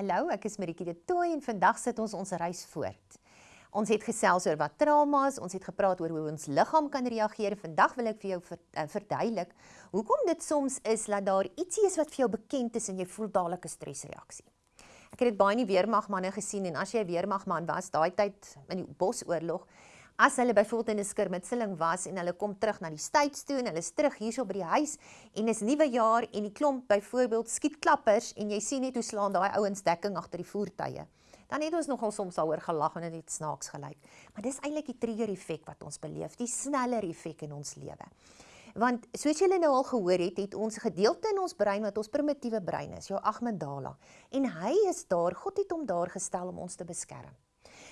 Hallo, ek is Maritjie de Tooy en vandag sit ons ons reis voort. Ons het gesels oor wat trauma is, ons het gepraat oor hoe ons liggaam kan reageer. Vandag wil ek vir jou eh, verduidelik hoekom dit soms is dat daar ietsie is wat vir jou bekend is en jy voel dadelik 'n stresreaksie. Ek het dit baie in die weermagmanne gesien en as jy 'n weermagman was daai tyd in die bosoorlog, as hulle byvoorbeeld in 'n skirmitseling was en hulle kom terug na die States toe en hulle is terug hierso by die huis en is nuwe jaar en die klomp byvoorbeeld skiet klappers en jy sien net hoe slaan daai ouens dekking agter die voertuie. Dan het ons nogal soms daaroor gelag en dit het snaaks gelyk. Maar dis eintlik die trigger effek wat ons beleef, die sneller effek in ons lewe. Want soos julle nou al gehoor het, het ons gedeelte in ons brein wat ons primitiewe brein is, jou amygdala. En hy is daar, God het hom daar gestel om ons te beskerm.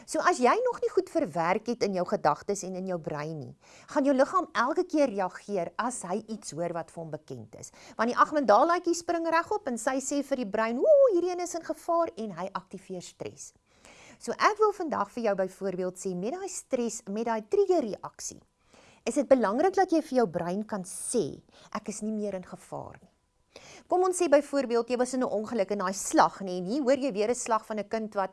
So as jy nog nie goed verwerk het in jou gedagtes en in jou brein nie, gaan jou liggaam elke keer reageer as hy iets hoor wat vir hom bekend is. Want die agmendalaatjie spring regop en sy sê vir die brein, "Ooh, hierdie een is in gevaar" en hy aktiveer stres. So ek wil vandag vir jou byvoorbeeld sê met daai stres, met daai trigger reaksie, is dit belangrik dat jy vir jou brein kan sê, ek is nie meer in gevaar nie. Kom ons sê byvoorbeeld jy was in 'n ongeluk en daai slag, nê, en hier hoor jy weer 'n slag van 'n kind wat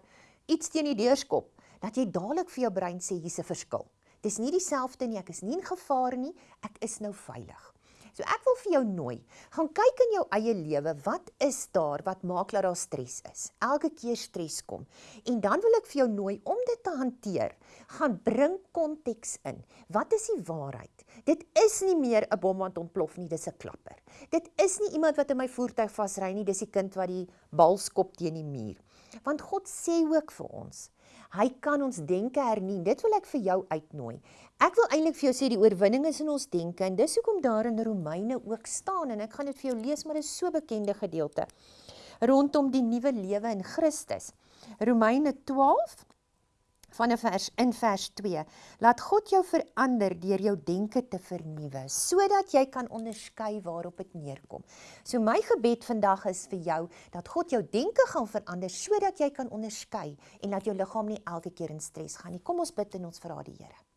iets teen die deur skop dat jy dadelik vir jou brein sê hier's 'n verskil. Dis nie dieselfde nie, ek is nie in gevaar nie, ek is nou veilig. So ek wil vir jou nooi, gaan kyk in jou eie lewe, wat is daar wat maak dat daar stres is? Elke keer stres kom. En dan wil ek vir jou nooi om dit te hanteer. Gaan bring konteks in. Wat is die waarheid? Dit is nie meer 'n bom wat ontplof nie, dis 'n klapper. Dit is nie iemand wat in my voertuig vasry nie, dis die kind wat die bal skop teen die muur. Want God sê ook vir ons, hy kan ons denke hernie. Dit wil ek vir jou uitnooi. Ek wil eintlik vir jou sê die oorwinning is in ons denke en dis hoekom daar in Romeine ook staan en ek gaan dit vir jou lees maar dit is so bekende gedeelte rondom die nuwe lewe in Christus. Romeine 12 van 'n vers in vers 2. Laat God jou verander deur jou denke te vernuwe sodat jy kan onderskei waarop dit neerkom. So my gebed vandag is vir jou dat God jou denke gaan verander sodat jy kan onderskei en dat jou liggaam nie elke keer in stres gaan nie. Kom ons bid en ons vra die Here.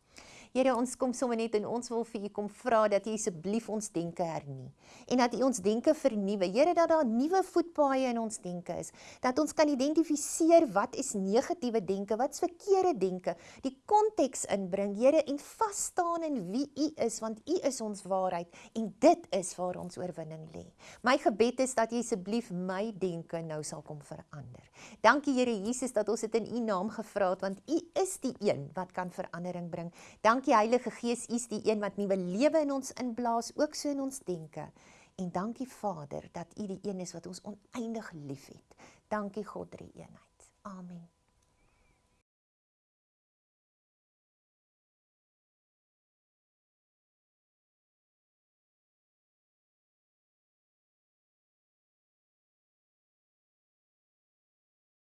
Here, ons kom sommer net en ons wil vir U kom vra dat U asseblief ons denke hernie en dat U ons denke vernuwe. Here, dat daar nuwe voetpaaie in ons denke is, dat ons kan identifiseer wat is negatiewe denke, wat is verkeerde denke, die konteks inbring, Here, en vas staan in wie U is, want U is ons waarheid en dit is waar ons oorwinning lê. My gebed is dat U asseblief my denke nou sal kom verander. Dankie Here Jesus dat ons dit in U naam gevra het, want U is die een wat kan verandering bring. Dankie Dankie Heilige Gees, U is die een wat nuwe lewe in ons inblaas, ook so in ons denke. En dankie Vader dat U die een is wat ons oneindig liefhet. Dankie God drie eenheid. Amen.